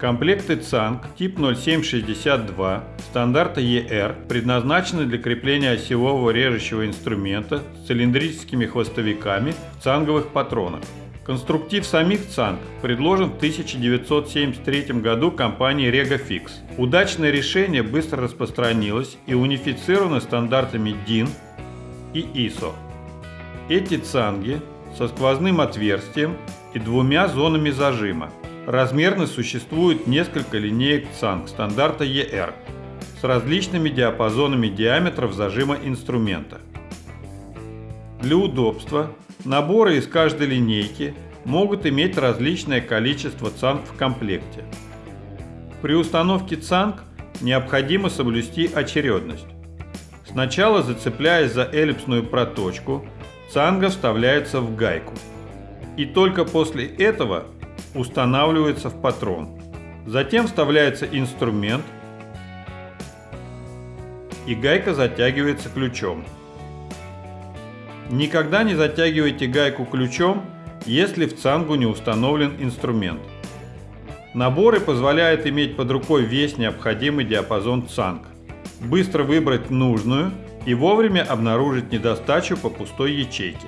Комплекты ЦАНК тип 0762 стандарта ER предназначены для крепления осевого режущего инструмента с цилиндрическими хвостовиками в цанговых патронах. Конструктив самих ЦАНК предложен в 1973 году компанией RegoFix. Удачное решение быстро распространилось и унифицировано стандартами DIN и ISO. Эти цанги со сквозным отверстием и двумя зонами зажима Размерно существует несколько линеек ЦАНК стандарта ER с различными диапазонами диаметров зажима инструмента. Для удобства наборы из каждой линейки могут иметь различное количество ЦАНК в комплекте. При установке ЦАНК необходимо соблюсти очередность. Сначала зацепляясь за эллипсную проточку, цанга вставляется в гайку. И только после этого устанавливается в патрон. Затем вставляется инструмент и гайка затягивается ключом. Никогда не затягивайте гайку ключом, если в цангу не установлен инструмент. Наборы позволяют иметь под рукой весь необходимый диапазон цанг, быстро выбрать нужную и вовремя обнаружить недостачу по пустой ячейке.